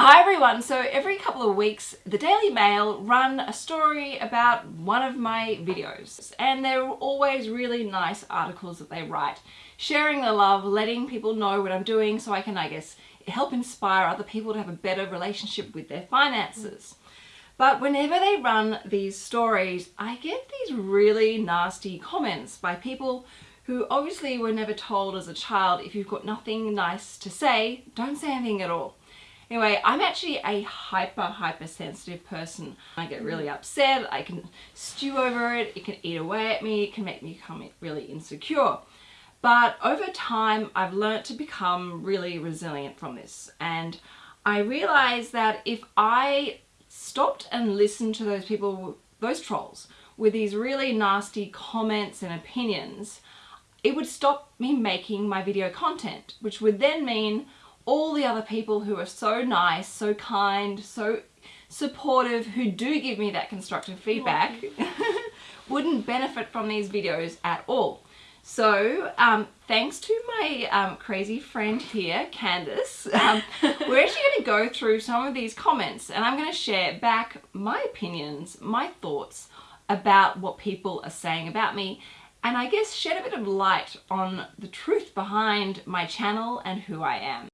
everyone, so every couple of weeks the Daily Mail run a story about one of my videos and they're always really nice articles that they write sharing the love, letting people know what I'm doing so I can I guess help inspire other people to have a better relationship with their finances. But whenever they run these stories I get these really nasty comments by people who obviously were never told as a child if you've got nothing nice to say don't say anything at all. Anyway, I'm actually a hyper, hyper sensitive person. I get really upset, I can stew over it, it can eat away at me, it can make me become really insecure. But over time, I've learnt to become really resilient from this. And I realized that if I stopped and listened to those people, those trolls, with these really nasty comments and opinions, it would stop me making my video content, which would then mean all the other people who are so nice, so kind, so supportive, who do give me that constructive feedback, wouldn't benefit from these videos at all. So, um, thanks to my um, crazy friend here, Candice, um, we're actually going to go through some of these comments and I'm going to share back my opinions, my thoughts about what people are saying about me and I guess shed a bit of light on the truth behind my channel and who I am.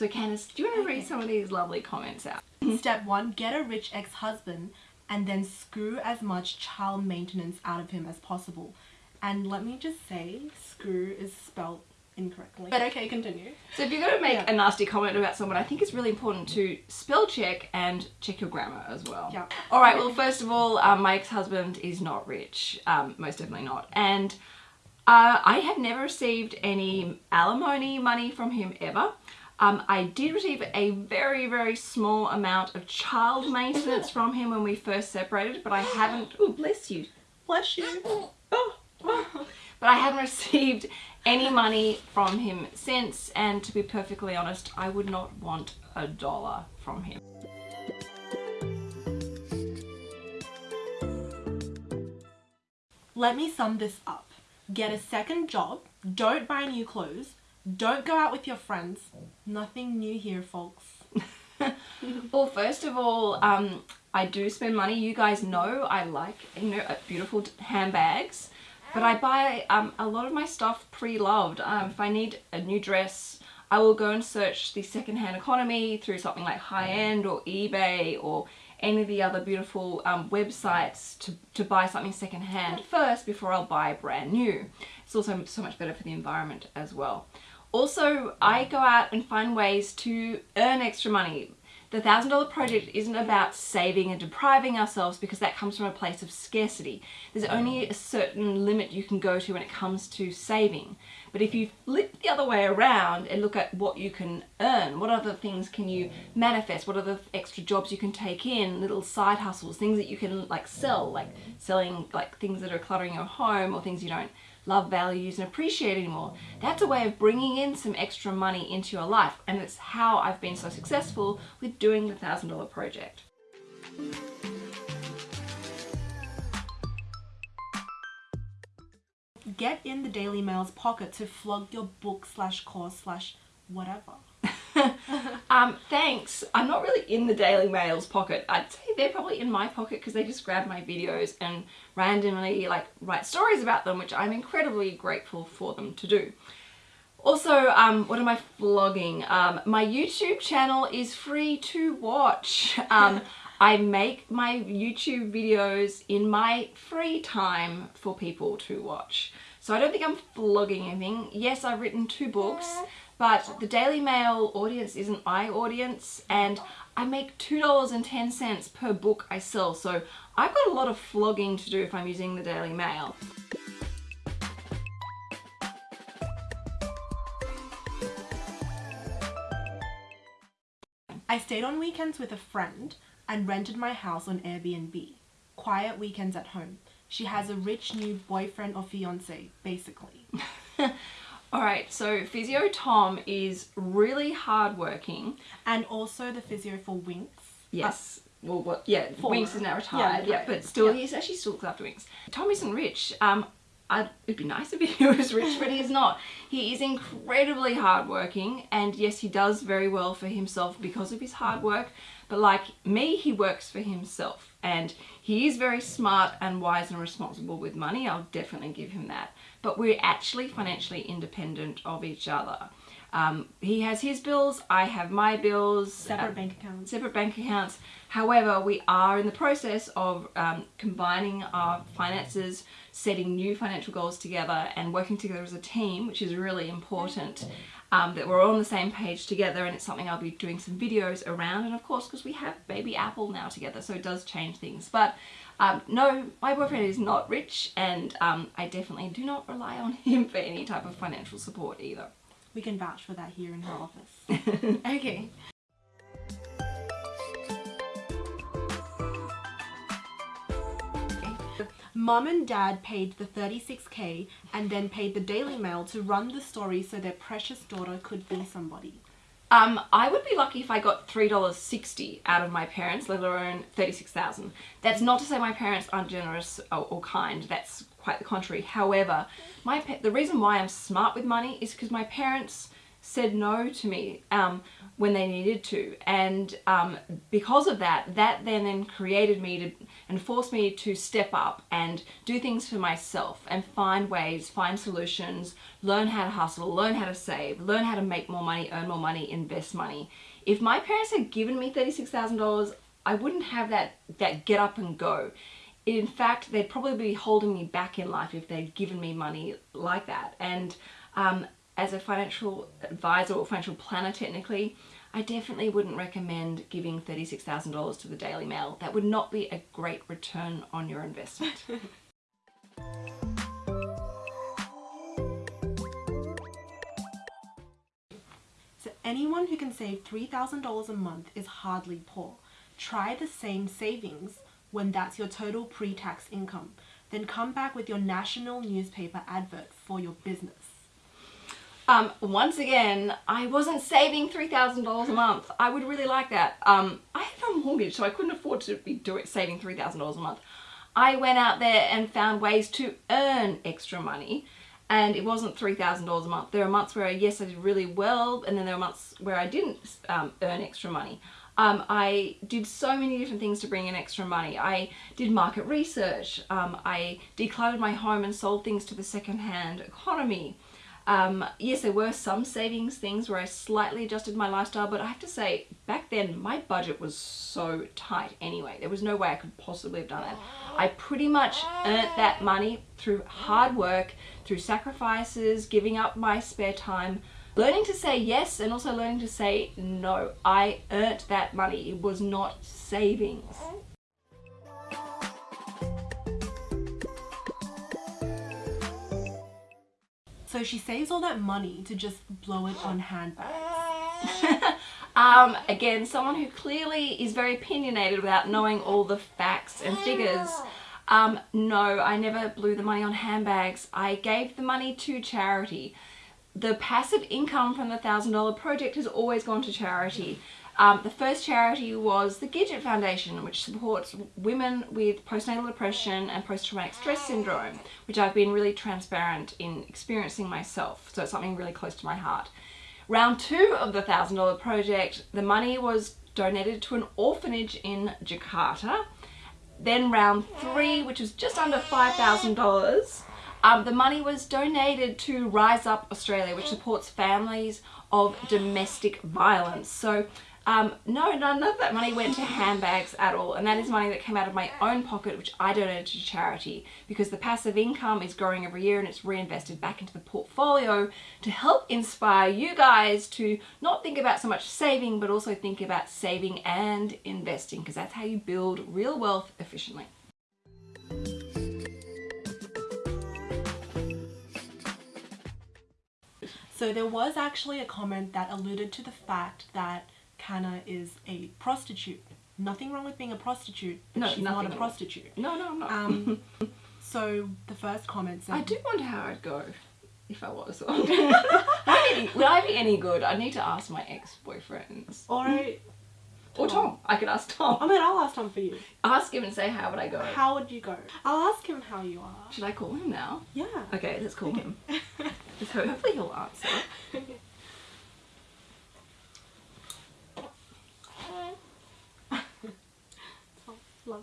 So Candice, do you want to read some of these lovely comments out? Step 1. Get a rich ex-husband and then screw as much child maintenance out of him as possible. And let me just say, screw is spelled incorrectly. But okay, continue. So if you're going to make yeah. a nasty comment about someone, I think it's really important to spell check and check your grammar as well. Yeah. Alright, well first of all, um, my ex-husband is not rich. Um, most definitely not. And uh, I have never received any alimony money from him ever. Um, I did receive a very, very small amount of child maintenance from him when we first separated, but I haven't... Oh, bless you. Bless you. Oh, oh. But I haven't received any money from him since, and to be perfectly honest, I would not want a dollar from him. Let me sum this up. Get a second job, don't buy new clothes, don't go out with your friends. Nothing new here, folks. well, first of all, um, I do spend money. You guys know I like you know uh, beautiful handbags, but I buy um, a lot of my stuff pre-loved. Um, if I need a new dress, I will go and search the secondhand economy through something like High-End or eBay or any of the other beautiful um, websites to, to buy something secondhand first before I'll buy brand new. It's also so much better for the environment as well. Also, I go out and find ways to earn extra money. The $1,000 project isn't about saving and depriving ourselves because that comes from a place of scarcity. There's only a certain limit you can go to when it comes to saving. But if you flip the other way around and look at what you can earn, what other things can you manifest, what other extra jobs you can take in, little side hustles, things that you can like sell, like selling like things that are cluttering your home or things you don't love, values and appreciate anymore. That's a way of bringing in some extra money into your life and it's how I've been so successful with doing the $1,000 project. Get in the Daily Mail's pocket to flog your book slash course slash whatever. um, thanks. I'm not really in the Daily Mail's pocket. I'd say they're probably in my pocket because they just grab my videos and randomly like write stories about them, which I'm incredibly grateful for them to do. Also, um, what am I vlogging? Um, my YouTube channel is free to watch. Um, I make my YouTube videos in my free time for people to watch. So I don't think I'm vlogging anything. Yes, I've written two books but the Daily Mail audience isn't my audience and I make $2.10 per book I sell so I've got a lot of flogging to do if I'm using the Daily Mail. I stayed on weekends with a friend and rented my house on Airbnb. Quiet weekends at home. She has a rich new boyfriend or fiance, basically. Alright, so Physio Tom is really hardworking. And also the physio for Winx. Yes. Uh, well, what? Yeah, for, Winx is now retired. Yeah, yeah but still, yeah. he's actually still looks after Winx. Tom isn't rich. Um, I'd, it'd be nice if he was rich, but he's not. He is incredibly hardworking, and yes, he does very well for himself because of his hard work. But like me, he works for himself, and he is very smart and wise and responsible with money. I'll definitely give him that. But we're actually financially independent of each other. Um, he has his bills, I have my bills. Separate uh, bank accounts. Separate bank accounts. However, we are in the process of um, combining our finances, setting new financial goals together and working together as a team, which is really important. Um, that we're all on the same page together and it's something I'll be doing some videos around and of course because we have baby Apple now together so it does change things but um, no my boyfriend is not rich and um, I definitely do not rely on him for any type of financial support either. We can vouch for that here in her office. okay. Mom and dad paid the 36k and then paid the Daily Mail to run the story so their precious daughter could be somebody. Um, I would be lucky if I got $3.60 out of my parents, let alone 36000 That's not to say my parents aren't generous or, or kind, that's quite the contrary. However, my the reason why I'm smart with money is because my parents said no to me um, when they needed to and um, because of that that then then created me to and forced me to step up and do things for myself and find ways find solutions learn how to hustle learn how to save learn how to make more money earn more money invest money. If my parents had given me $36,000 I wouldn't have that that get up and go. In fact they'd probably be holding me back in life if they'd given me money like that. And um, as a financial advisor or financial planner technically, I definitely wouldn't recommend giving $36,000 to the Daily Mail. That would not be a great return on your investment. so anyone who can save $3,000 a month is hardly poor. Try the same savings when that's your total pre-tax income. Then come back with your national newspaper advert for your business. Um, once again, I wasn't saving $3,000 a month. I would really like that. Um, I have a mortgage, so I couldn't afford to be doing saving $3,000 a month. I went out there and found ways to earn extra money and it wasn't $3,000 a month. There are months where, I, yes, I did really well and then there were months where I didn't um, earn extra money. Um, I did so many different things to bring in extra money. I did market research. Um, I decluttered my home and sold things to the second-hand economy. Um, yes, there were some savings things where I slightly adjusted my lifestyle, but I have to say, back then, my budget was so tight anyway. There was no way I could possibly have done that. I pretty much earned that money through hard work, through sacrifices, giving up my spare time, learning to say yes, and also learning to say no. I earned that money. It was not savings. So she saves all that money to just blow it on handbags. um, again, someone who clearly is very opinionated without knowing all the facts and figures. Um, no, I never blew the money on handbags. I gave the money to charity. The passive income from the $1,000 project has always gone to charity. Um, the first charity was the Gidget Foundation, which supports women with postnatal depression and post-traumatic stress syndrome, which I've been really transparent in experiencing myself, so it's something really close to my heart. Round two of the $1,000 project, the money was donated to an orphanage in Jakarta. Then round three, which was just under $5,000, um, the money was donated to RizeUp Australia, which supports families of domestic violence. So um, no, none of that money went to handbags at all. And that is money that came out of my own pocket, which I donated to charity because the passive income is growing every year and it's reinvested back into the portfolio to help inspire you guys to not think about so much saving, but also think about saving and investing because that's how you build real wealth efficiently. So there was actually a comment that alluded to the fact that Canna is a prostitute. Nothing wrong with being a prostitute, but no, she's not a prostitute. No, no, I'm not. Um, so the first comment said... I do wonder how I'd go if I was. would, I be, would I be any good? I need to ask my ex-boyfriends. Or Or Tom. I could ask Tom. I mean, I'll ask Tom for you. Ask him and say, how would I go? How would you go? I'll ask him how you are. Should I call him now? Yeah. Okay, let's call him. So hopefully he'll answer. Love.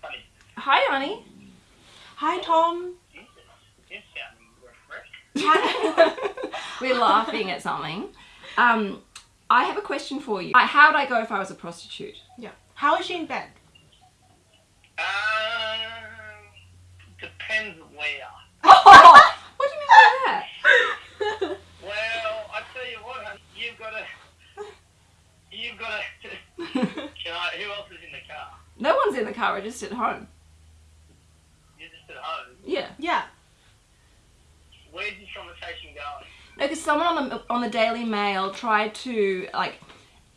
Honey, Hi, honey. Hi, Tom. you you sounding refreshed. We're laughing at something. Um, I have a question for you. Uh, How'd I go if I was a prostitute? yeah. How is she in bed? Um, depends where. what do you mean by that? Well, I tell you what, honey, you've got to, you've got to. Can I? Who else is in the car? No one's in the car, we're just at home. You're just at home. Yeah. yeah. Where's this conversation going? No, because someone on the on the Daily Mail tried to like,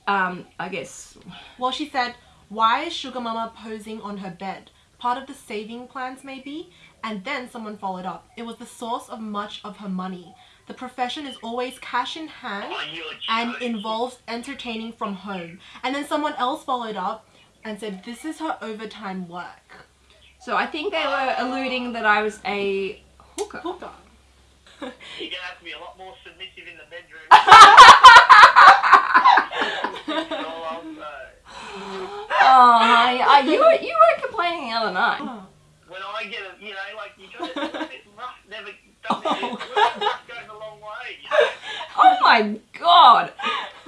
um, I guess. Well, she said, why is Sugar Mama posing on her bed? Part of the saving plans, maybe? And then someone followed up. It was the source of much of her money. The profession is always cash in hand Oh, and involves entertaining from home. And then someone else followed up and said, this is her overtime work. So I think they were alluding that I was a hooker. Hooker. You're gonna have to be a lot more submissive in the bedroom. That's all I'll. Oh, uh, you were you were complaining the other night. Oh. When I get a, you know, like you got to, it's rough. Never doesn't. Rough Oh my god!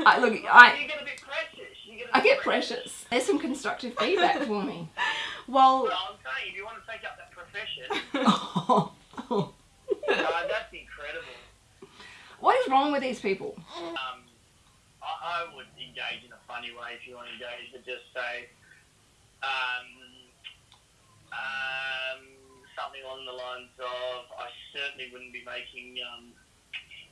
I, look, I you get a bit precious. Get a I bit get precious. There's some constructive feedback for me. Well, Well, I'm saying, if you want to take up that profession, Oh. uh, that's incredible. What is wrong with these people? Um, I, I would engage in a funny way if you want to engage, but just say um, um, something along the lines of, I certainly wouldn't be making um,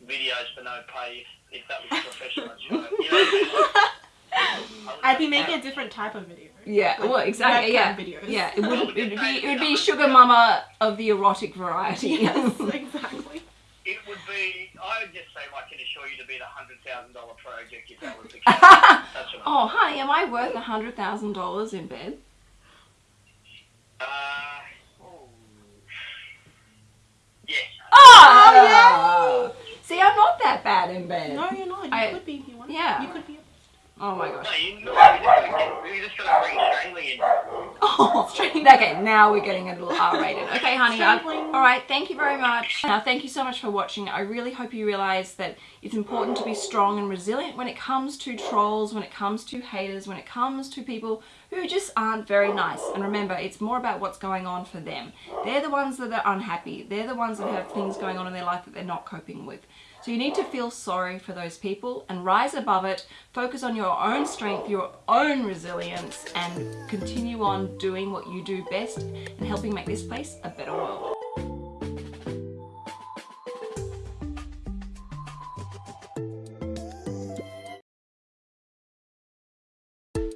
videos for no pay if, if that was a professional job. You know what I mean? Like, I would I'd be making a different type of video. Yeah, Like well, exactly. Yeah, webcam videos. yeah. It would it would be it would be sugar mama of the erotic variety. Yes, exactly. It would be, I would just say, I can assure you to be the $100,000 project if that was the case. That's what I oh, honey, am I worth a hundred thousand dollars in bed? Uh, oh. Yes. Oh, See, I'm not that bad in bed. No, you're not. You I- could be if you want. yeah. You could be. Oh my gosh. No, you, no, you just gotta just gotta bring strangling in. Oh, okay, now we're getting a little R-rated. Okay, honey. All right, thank you very much. Now, thank you so much for watching. I really hope you realize that it's important to be strong and resilient when it comes to trolls, when it comes to haters, when it comes to people who just aren't very nice. And remember, it's more about what's going on for them. They're the ones that are unhappy. They're the ones that have things going on in their life that they're not coping with. So you need to feel sorry for those people and rise above it, focus on your own strength, your own resilience, and continue on doing what you do best and helping make this place a better world.